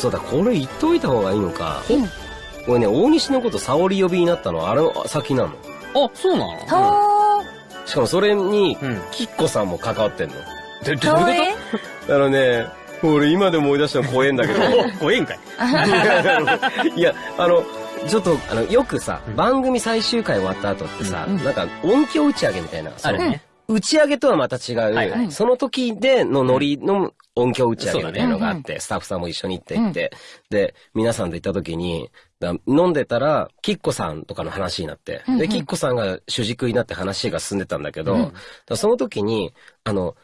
そうだ、これ言っといた方がいいのか。うんこれね、大西のこと沙織呼びになったのはあれの先なの。あ、そうなの？はしかもそれに、うん。キッコさんも関わってんの。ど、ー。かわいいあのね、俺今でも思い出したの怖えんだけど。こと怖えんかい いや、あの、ちょっと、あの、よくさう、ん番組最終回終わった後ってさ、うんなんか音響打ち上げみたいな、あるね。打ち上げとはまた違う、はいはいその時でのノリの音響打ち上げみたいなのがあって、スタッフさんも一緒に行って行って、で、皆さんで行った時に、だ飲んでたら、キッコさんとかの話になって、うんうんで、キッコさんが主軸になって話が進んでたんだけど、うんその時に、あの、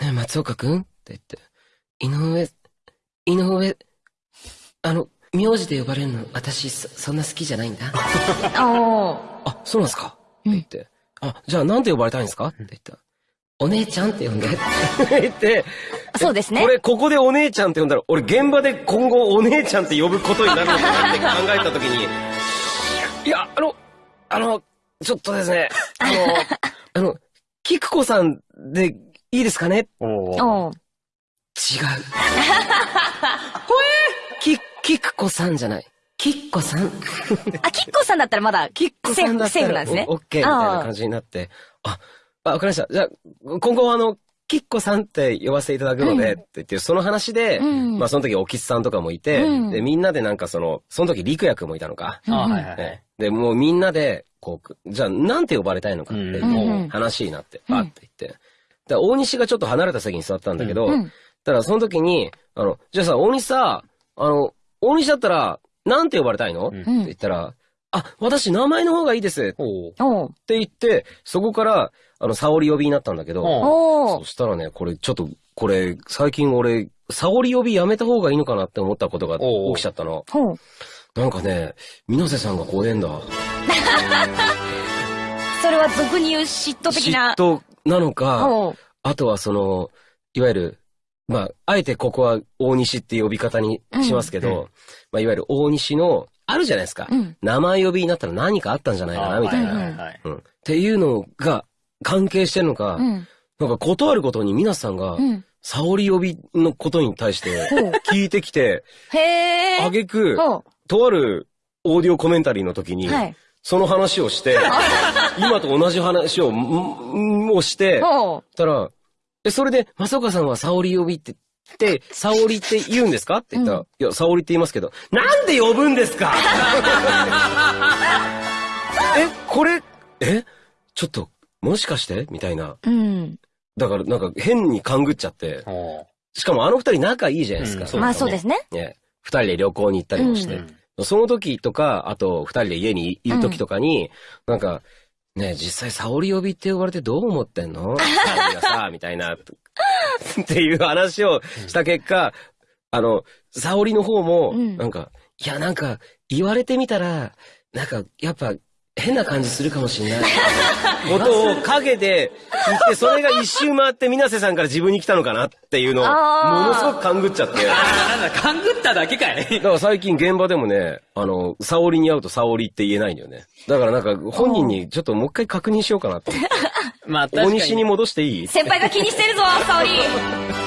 ねえ松岡くんって言って、井上、井上、あの、名字で呼ばれるの、私、そ、そんな好きじゃないんだ。あ、そうなんですか？うんって言って。あ、じゃあなんて呼ばれたいんですか？って言ったら。お姉ちゃんって呼んで。って言って。そうですねこれ、ここでお姉ちゃんって呼んだら、俺現場で今後お姉ちゃんって呼ぶことになるのかなって考えたときに、いや、あの、あの、ちょっとですね、あの、あの、キクコさんでいいですかね？お。違う。き、キクコさんじゃない。キッコさん。あ、キッコさんだったらまだ、キッコさんだったセーフらなんですねオッケーみたいな感じになって、あ、あ、わかりました。じゃあ、今後はあの、キッコさんって呼ばせていただくので、うんって言って、その話で、うん。まあその時おきつさんとかもいて、うん。で、みんなでなんかその、その時陸也くんもいたのか。あ、はいはいはい。ね。で、もうみんなで、こう、じゃあなんて呼ばれたいのかっていう話になって、うん。パって言って。で、大西がちょっと離れた席に座ったんだけど、うん。ただその時に、あの、じゃあさ、大西さ、あの、大西だったら、なんて呼ばれたいの、うん。って言ったら、あ、私名前の方がいいですって。言って、そこから、あの、沙織呼びになったんだけど、そ。したらね、これちょっと、これ、最近俺、沙織呼びやめた方がいいのかなって思ったことがおう起きちゃったの。ほう。なんかね、水瀬さんが怖えんだ。それは俗に言う嫉妬的な。嫉妬なのか、ほう。あとはその、いわゆる、まあ、あえてここは大西って呼び方にしますけど、うんうんまあ、いわゆる大西の、あるじゃないですか。うん。名前呼びになったら何かあったんじゃないかな、みたいな。はいはいはい。うん。っていうのが関係してるのか、うん。なんか断ることに皆さんがう、ん。沙織呼びのことに対して。聞いてきて、へー。あげく、ほとあるオーディオコメンタリーの時にう。、はい。その話をして、今と同じ話を、をして。たら、え、それで、松岡さんは沙織呼びって、って、沙織って言うんですか？って言ったら、ういや、沙織って言いますけど、なんで呼ぶんですか？え、これ、えちょっと、もしかして？みたいな。うん。だから、なんか変に勘ぐっちゃって。しかもあの二人仲いいじゃないですか。うんそうまあそうですね。ね。二人で旅行に行ったりもして。うんその時とか、あと二人で家にいる時とかに、なんか、ね実際沙織呼びって呼ばれてどう思ってんの？沙織がさ、みたいな、っていう話をした結果、あの、沙織の方も、うん。なんか、いや、なんか、言われてみたら、なんか、やっぱ、変な感じするかもしれない。ことを影で言って、それが一周回って水瀬さんから自分に来たのかなっていうのを、ものすごく勘ぐっちゃって。なんだ、勘ぐっただけかいだから最近現場でもね、あの、沙織に会うと沙織って言えないんだよね。だからなんか本人にちょっともう一回確認しようかなって。まあ、確かに。大西に戻していい？先輩が気にしてるぞ、沙織。